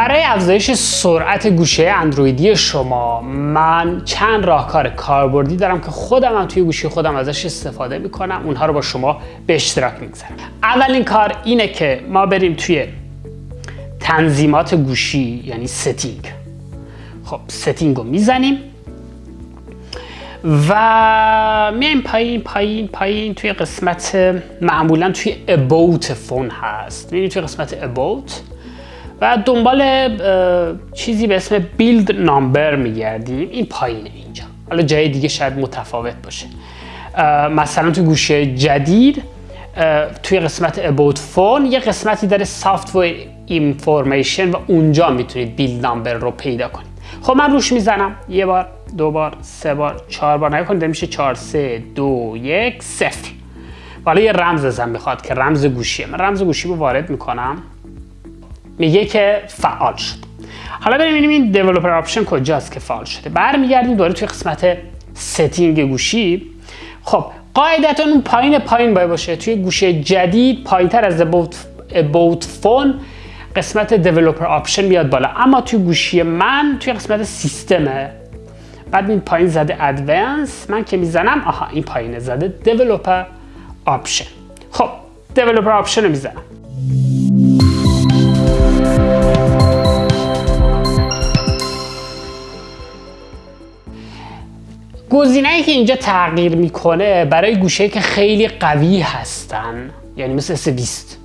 برای افزایش سرعت گوشی اندرویدی شما من چند راهکار کاربردی دارم که خودم هم توی گوشی خودم ازش استفاده می‌کنم اونها رو با شما به اشتراک می‌گذارم. اولین کار اینه که ما بریم توی تنظیمات گوشی یعنی setting. خب setting رو می‌زنیم و میایم پایین پایین پایین توی قسمت معمولا توی about phone هست. میریم توی قسمت about و دنبال چیزی به اسم بیلد نامبر میگردیم. این پایینه اینجا. حالا جای دیگه شاید متفاوت باشه. مثلا توی گوشه جدید توی قسمت about فون یه قسمتی داره software information و اونجا می‌تونید بیلد نامبر رو پیدا کنید. خب من روش می‌زنم. یه بار دو بار سه بار چهار بار. نکنید میشه چهار سه دو یک صفر. حالا یه رمز ازم می‌خواد که رمز گوشیه. من رمز گوشی رو وارد می‌کنم. میگه که فعال شد. حالا بریم ببینیم این developer option کجاست که فعال شده. برمیگردیم دوباره توی قسمت setting گوشی. خب قاعدتا اون پایین پایین باید باشه. توی گوشی جدید پایینتر از about phone قسمت developer option میاد بالا. اما توی گوشی من توی قسمت سیستمه بعد این پایین زده advanced من که می‌زنم آها این پایین زده developer option خب developer option رو می‌زنم. گزینه‌ای که اینجا تغییر می‌کنه برای گوشی که خیلی قوی هستن یعنی مثل S20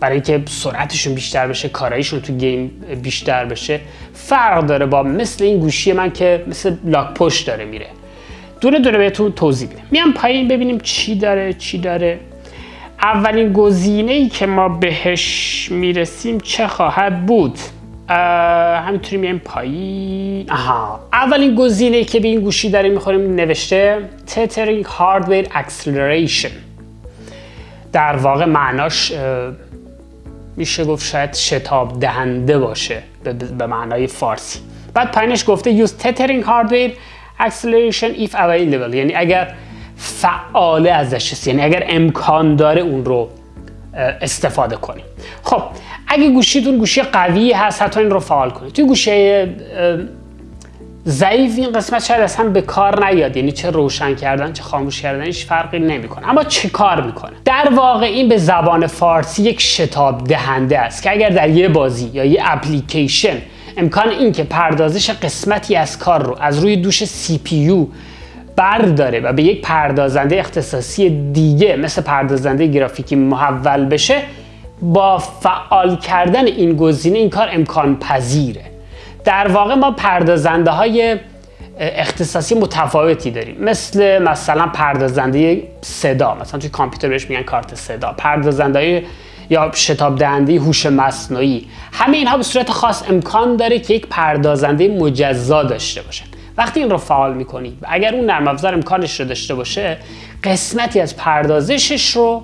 برای که سرعتشون بیشتر بشه کاراییشون تو game بیشتر بشه فرق داره با مثل این گوشی من که مثل لاک پشت داره میره. دونه دونه بهتون توضیح میدم. میام پایین ببینیم چی داره چی داره. اولین گزینه که ما بهش می‌رسیم چه خواهد بود؟ همینطوری میایم پایین آها. اولین گزینه که به این گوشی داریم می‌خوریم نوشته tethering hardware acceleration در واقع معناش میشه گفت شاید شتاب دهنده باشه به معنای فارسی. بعد پایینش گفته use tethering hardware acceleration if available. یعنی اگر فعاله ازش است یعنی اگر امکان داره اون رو استفاده کنیم. خب اگه گوشیتون گوشی قوی هست حتی این رو فعال کنید. توی گوشه ضعیف این قسمت شاید اصلا به کار نیاد. یعنی چه روشن کردن چه خاموش کردن هیچ فرقی نمی‌کنه. اما چه کار می‌کنه؟ در واقع این به زبان فارسی یک شتاب دهنده است که اگر در یه بازی یا یه اپلیکیشن امکان این که پردازش قسمتی از کار رو از روی دوش سی پی برداره و به یک پردازنده اختصاصی دیگه مثل پردازنده گرافیکی محول بشه با فعال کردن این گزینه این کار امکان پذیره در واقع ما پردازنده های اختصاصی متفاوتی داریم. مثل مثلا پردازنده صدا مثلا توی کامپیوتر بهش میگن کارت صدا. پردازنده یا شتاب دهنده هوش مصنوعی. همه اینها به صورت خاص امکان داره که یک پردازنده مجزا داشته باشه. وقتی این رو فعال می‌کنید اگر اون نرم افزار امکانش رو داشته باشه قسمتی از پردازشش رو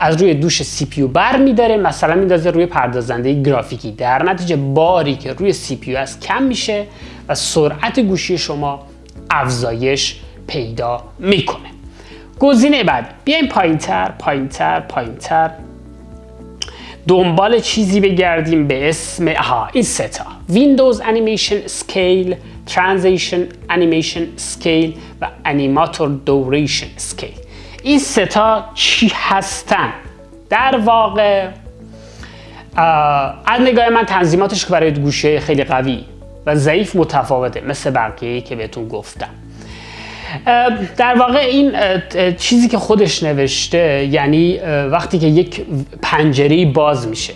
از روی دوش CPU بر میداره مثلا میندازه روی پردازنده گرافیکی. در نتیجه باری که روی CPU از کم میشه و سرعت گوشی شما افزایش پیدا می‌کنه. گزینه بعد. بیایم پایینتر پایینتر پایینتر. دنبال چیزی بگردیم به اسم آها این ستا Windows Animation Scale Transition Animation Scale و Animator Duration Scale. این ستا چی هستن؟ در واقع از نگاه من تنظیماتش که برای گوشه خیلی قوی و ضعیف متفاوته مثل بقیه که بهتون گفتم. در واقع این چیزی که خودش نوشته یعنی وقتی که یک پنجره باز میشه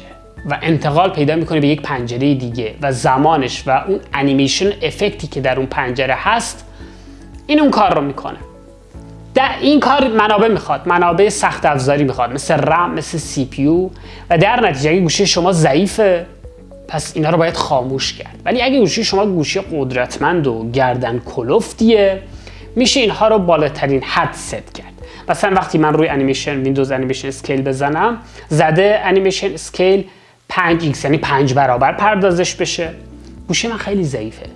و انتقال پیدا می‌کنه به یک پنجره دیگه و زمانش و اون انیمیشن افکتی که در اون پنجره هست این اون کار رو می‌کنه. در این کار منابع می‌خواد منابع سخت افزاری می‌خواد مثل رم مثل سی پیو و در نتیجه اگه گوشی شما ضعیفه پس اینا رو باید خاموش کرد. ولی اگه گوشی شما گوشی قدرتمند و گردن کلفتیه میشه اینها رو بالاترین حد ست کرد. مثلا وقتی من روی animation window animation scale بزنم زده animation scale 5x یعنی 5 برابر پردازش بشه. گوشی من خیلی ضعیفه.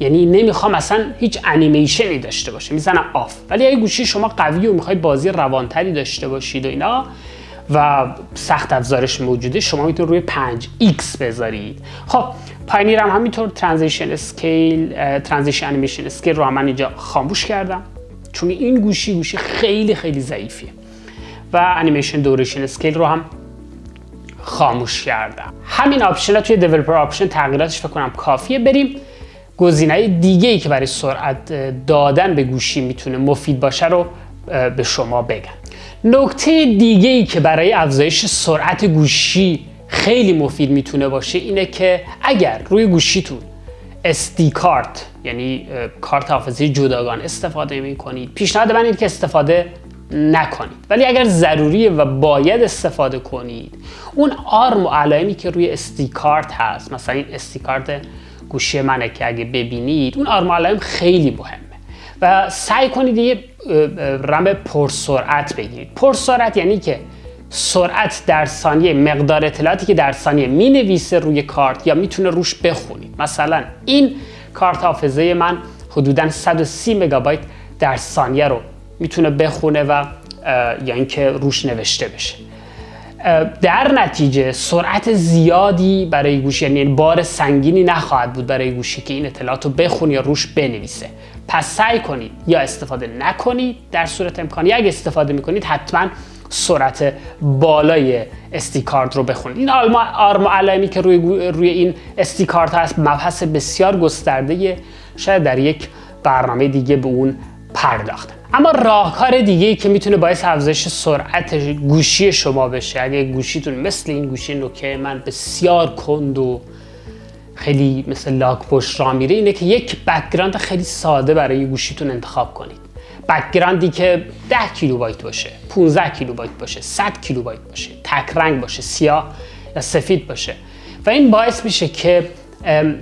یعنی نمی‌خوام اصلا هیچ انیمیشنی داشته باشه. می‌زنم off ولی اگه گوشی شما قوی و می‌خواید بازی روانتری داشته باشید و اینا و سخت افزارش موجوده شما می‌تونید روی 5x بذارید. خب پایینتر هم همینطور transition scale transition animation scale رو هم من اینجا خاموش کردم. چون این گوشی گوشی خیلی خیلی ضعیفیه. و animation duration scale رو هم خاموش کردم. همین option ها توی developer option تغییراتش فکر کافیه بریم. گزینه دیگه ای که برای سرعت دادن به گوشی می‌تونه مفید باشه رو به شما بگم. نکته دیگه ای که برای افزایش سرعت گوشی خیلی مفید می‌تونه باشه اینه که اگر روی گوشیتون SD کارت یعنی کارت حافظه جداگانه استفاده می کنید پیشنهاد من اینه که استفاده نکنید. ولی اگر ضروریه و باید استفاده کنید اون آرم و علائمی که روی SD کارت هست مثلا این SD کارت گوشی منه که اگه ببینید اون آرم و علائم خیلی مهمه. و سعی کنید یه رم پرسرعت بگیرید. پرسرعت یعنی که سرعت در ثانیه مقدار اطلاعاتی که در ثانیه می نویسه روی کارت یا می‌تونه روش بخونید. مثلا این کارت حافظه من حدودا 130 مگابایت در ثانیه رو می‌تونه بخونه و یا اینکه روش نوشته بشه. در نتیجه سرعت زیادی برای گوشی یعنی بار سنگینی نخواهد بود برای گوشی که این اطلاعات رو بخونه یا روش بنویسه. پس سعی کنید یا استفاده نکنید در صورت امکانی اگه استفاده می‌کنید حتما سرعت بالای استیکارد رو بخونید. این آرم علائمی که روی, روی این SD card هست مبحث بسیار گسترده شاید در یک برنامه دیگه به اون پرداختن اما راهکار دیگه که می‌تونه باعث افزایش سرعت گوشی شما بشه اگه گوشیتون مثل این گوشی نوکه من بسیار کند و خیلی مثل لاک پشت راه میره اینه که یک background خیلی ساده برای گوشیتون انتخاب کنید. background ی که 10 کیلوبایت باشه 15 کیلوبایت باشه 100 کیلوبایت باشه تک رنگ باشه سیاه یا سفید باشه. و این باعث میشه که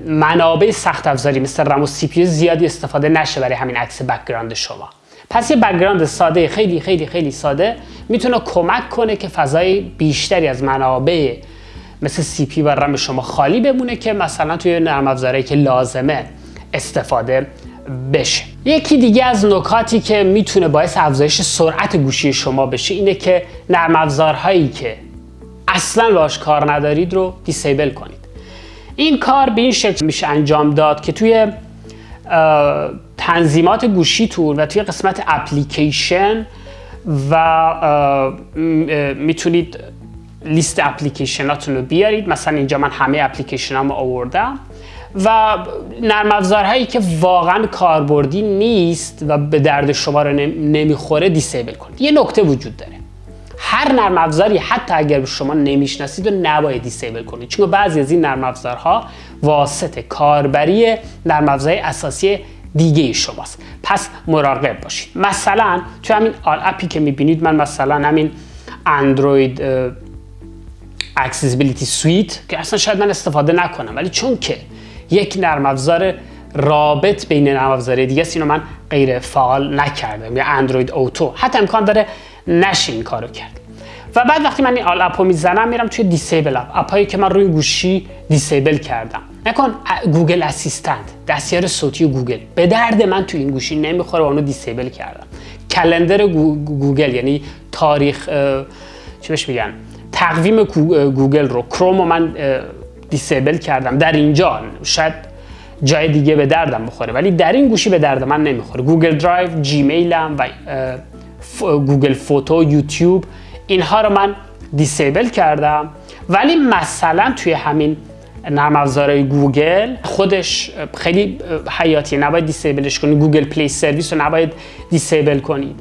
منابع سخت افزاری مثل رم و CPU زیادی استفاده نشه برای همین عکس background شما. پس یه background ساده خیلی خیلی خیلی ساده می‌تونه کمک کنه که فضای بیشتری از منابع مثل CPU و رم شما خالی بمونه که مثلا توی نرم افزارهایی که لازمه استفاده بشه. یکی دیگه از نکاتی که می‌تونه باعث افزایش سرعت گوشی شما بشه اینه که نرم افزارهایی که اصلا باش کار ندارید رو disable کنید. این کار به این شکل میشه انجام داد که توی تنظیمات گوشیتون و توی قسمت اپلیکیشن و می‌تونید لیست اپلیکیشناتون رو بیارید. مثلا اینجا من همه اپلیکیشن هم آوردم. و نرم افزارهایی که واقعا کاربردی نیست و به درد شما رو نمی‌خوره disable کنید. یه نکته وجود داره. هر نرم افزاری حتی اگر شما نمی‌شناسید و نباید disable کنید. چون بعضی از این نرم افزارها واسط کاربری نرم افزارهای اساسی دیگه شماست. پس مراقب باشید. مثلا تو همین اپی که می‌بینید من مثلا همین Android Accessibility Suite که اصلا شاید من استفاده نکنم. ولی چون که یک نرم افزار رابط بین نرم افزار دیگه است. من غیر فعال نکردم. یا Android Auto. حتی امکان داره نشه این کارو کرد. و بعد وقتی من این all app و می‌زنم میرم توی disabled app. app ایی که من روی گوشی disable کردم. نکن Google Assistant دستیار صوتی گوگل به درد من توی این گوشی نمی‌خوره و اونو disable کردم. calendar Google یعنی تاریخ چی بهش میگن؟ تقویم گوگل رو. کروم من disable کردم. در اینجا شاید جای دیگه به دردم بخوره ولی در این گوشی به درد من نمی‌خوره. Google Drive Gmail م و Google Photo YouTube اینها رو من disable کردم. ولی مثلا توی همین نرم افزارهای گوگل خودش خیلی حیاتیه نباید disable ش کنید Google Play Service رو نباید disable کنید.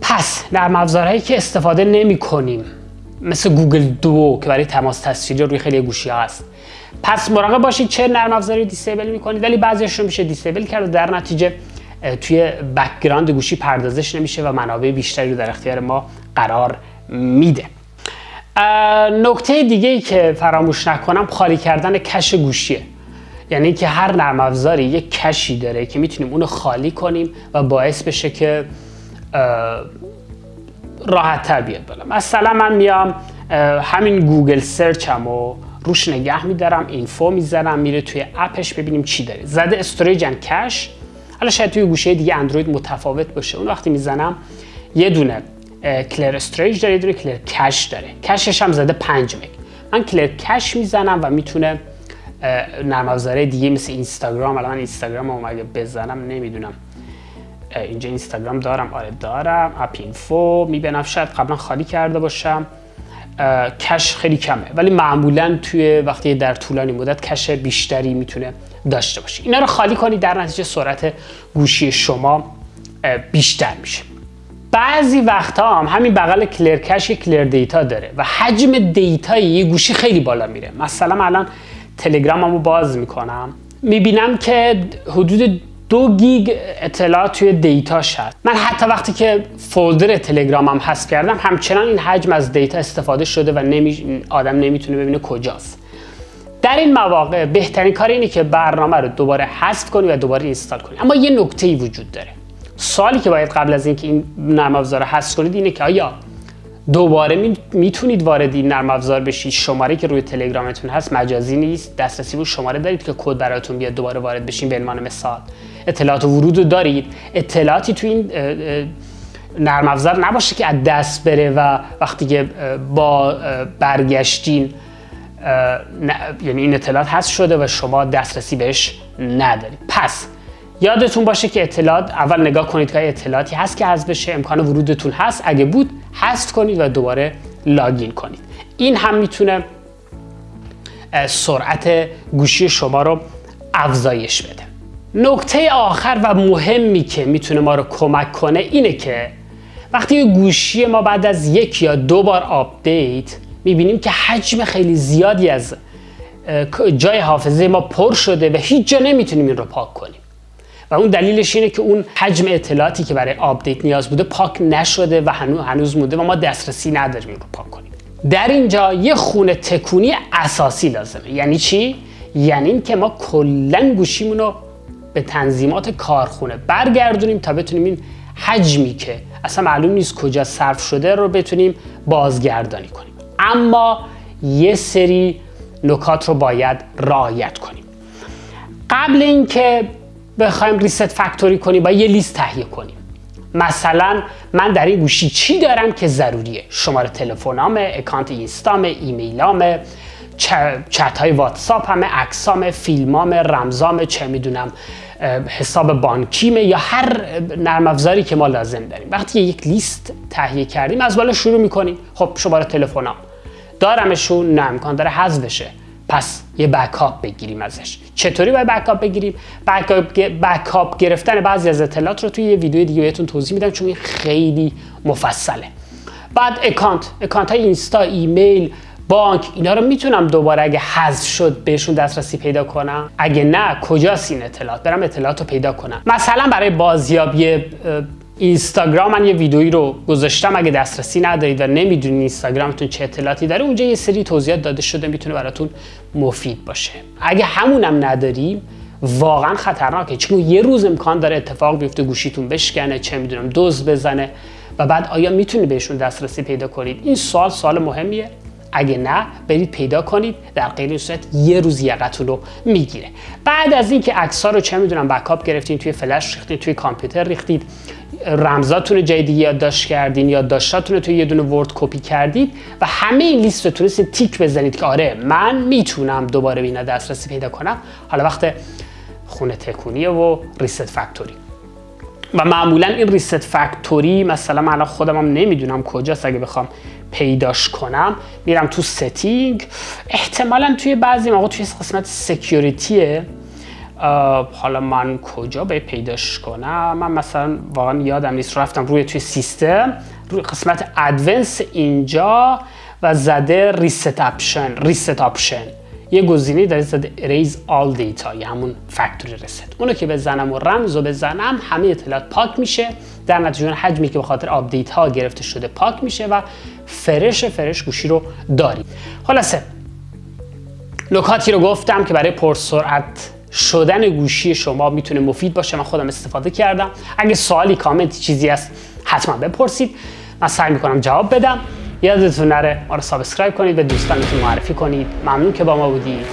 پس نرم افزارهایی که استفاده نمی کنیم مثل Google Duo که برای تماس تصویری روی خیلی گوشی هست. پس مراقب باشید چه نرم افزاری disable می‌کنید ولی بعضیش رو میشه disable کرد و در نتیجه توی background گوشی پردازش نمیشه و منابع بیشتری رو در اختیار ما قرار میده. نکته دیگه ای که فراموش نکنم خالی کردن cache گوشیه. یعنی که هر نرم افزاری یک cache ی داره که می‌تونیم اونو خالی کنیم و باعث بشه که راحت تر بیاد بالا. مثلا من میام همین Google Search م و روش نگه میدارم info می‌زنم میره توی app ش ببینیم چی داره. زده storage and cache. حالا شاید توی گوشی دیگه اندروید متفاوت باشه. اون وقتی می‌زنم یه دونه clear storage داره یه clear cache داره. cache ش هم زده 5 مگ. من clear cache می‌زنم و می‌تونه نرم افزاره دیگه مثل اینستاگرام. الان اینستاگرام رو اگه بزنم نمی‌دونم. اینجا اینستاگرام دارم آره دارم app info می‌بینم شاید قبلا خالی کرده باشم. cache خیلی کمه ولی معمولا توی وقتی در طولانی مدت cache بیشتری می‌تونه داشته باشه. اینا رو خالی کنید در نتیجه سرعت گوشی شما بیشتر میشه. بعضی وقتها هم همین بغل clear cache clear data داره و حجم data ی یه گوشی خیلی بالا میره. مثلا الان تلگراممو باز می‌کنم. می‌بینم که حدود دو گیگ اطلاعات توی data شد. من حتی وقتی که folder تلگرامم حذف کردم همچنان این حجم از data استفاده شده و نمی... آدم نمی‌تونه ببینه کجاست. در این مواقع بهترین کار اینه که برنامه رو دوباره حذف کنی و دوباره اینستال کنی. اما یه نکته ای وجود داره. سوالی که باید قبل از اینکه این نرم افزار رو حذف کنید اینه که آیا دوباره می‌تونید وارد این نرم افزار بشید؟ شماره که روی تلگرامتون هست مجازی نیست. دسترسی به شماره دارید که کد براتون بیاد دوباره وارد بشین به عنوان مثال. اطلاعات ورود دارید. اطلاعاتی تو این نرم افزار نباشه که از دست بره و وقتی که با برگشتین یعنی این اطلاعات هست شده و شما دسترسی بهش ندارید. پس یادتون باشه که اطلاعات اول نگاه کنید که اطلاعاتی هست که حذف بشه امکان ورودتون هست. اگه بود حذف کنید و دوباره لاگین کنید. این هم می‌تونه سرعت گوشی شما رو افزایش بده. نکته آخر و مهمی که می‌تونه ما رو کمک کنه اینه که وقتی گوشی ما بعد از یک یا دو بار آپدیت می‌بینیم که حجم خیلی زیادی از جای حافظه ما پر شده و هیچ جا نمی‌تونیم این رو پاک کنیم. و اون دلیلش اینه که اون حجم اطلاعاتی که برای آپدیت نیاز بوده پاک نشده و هنوز هنوز مونده و ما دسترسی نداریم این رو پاک کنیم. در اینجا یه خونه تکونی اساسی لازمه. یعنی چی؟ یعنی این که ما کلا گوشیمون رو به تنظیمات کارخونه برگردونیم تا بتونیم این حجمی که اصلا معلوم نیست کجا صرف شده رو بتونیم بازگردانی کنیم. اما یه سری نکات رو باید رعایت کنیم. قبل اینکه بخوایم ریست فکتوری کنیم با یه لیست تهیه کنیم. مثلا من در این گوشی چی دارم که ضروریه؟ شماره تلفنامه اکانت اینستامه ایمیلامه چت های واتساپ همه عکسام فیلمام رمزام چه می‌دونم. حساب بانکیمه یا هر نرم افزاری که ما لازم داریم. وقتی یک لیست تهیه کردیم از بالا شروع می‌کنیم. خب شماره تلفنام دارمشون نه امکان داره حذف بشه پس یه بکاپ بگیریم ازش. چطوری باید بکاپ بگیریم؟ بکاپ گرفتن بعضی از اطلاعات رو توی یه ویدیو دیگه بهتون توضیح میدم چون خیلی مفصله. بعد account account های اینستا ایمیل بانک اینا رو می‌تونم دوباره اگه حذف شد بهشون دسترسی پیدا کنم؟ اگه نه کجاست این اطلاعات؟ برم اطلاعات رو پیدا کنم. مثلا برای بازیابی اینستاگرام من یه ویدیویی رو گذاشتم اگه دسترسی ندارید و نمی‌دونید اینستاگرامتون چه اطلاعاتی داره اونجا یه سری توضیحات داده شده می‌تونه براتون مفید باشه. اگه همونم نداریم واقعا خطرناکه. چون یه روز امکان داره اتفاق بیفته گوشیتون بشکنه چه می‌دونم دزد بزنه و بعد آیا می‌تونید بهشون دسترسی پیدا کنید؟ این سوال سوال مهمیه. اگه نه برید پیدا کنید. در غیر صورت یه روز یقتون رو می‌گیره. بعد از اینکه عکس‌ها رو چه می‌دونم بکاپ گرفتین توی فلش ریختین توی کامپیوتر ریختید رمزاتون جدی یادداشت کردین یادداشتاتون رو توی یه دونه ورد کپی کردید و همه این لیست رو تونستید تیک بزنید که آره من می‌تونم دوباره به اینا دسترسی پیدا کنم. حالا وقت خونه تکونیه و ریست فکتوری و معمولا این reset factory مثلا من خودم هم نمی‌دونم کجاست اگه بخوام پیداش کنم میرم تو setting احتمالا توی بعضی موقع توی قسمت security ه حالا من کجا به پیداش کنم؟ من مثلا واقعا یادم نیست رفتم روی توی سیستم روی قسمت advanced اینجا و زده reset option reset option یه گزینه داره زده erase all data یا همون factory reset اونو که بزنم و رمز رو بزنم همه اطلاعات پاک میشه. در نتیجه حجمی که به خاطر آپدیت ها گرفته شده پاک میشه و fresh fresh گوشی رو داریم. خلاصه نکاتی رو گفتم که برای پرسرعت شدن گوشی شما می‌تونه مفید باشه. من خودم استفاده کردم. اگه سوالی کامنت چیزی هست حتما بپرسید. من سعی می‌کنم جواب بدم. یادتون نره ما رو subscribe کنید به دوستانتون معرفی کنید. ممنون که با ما بودید.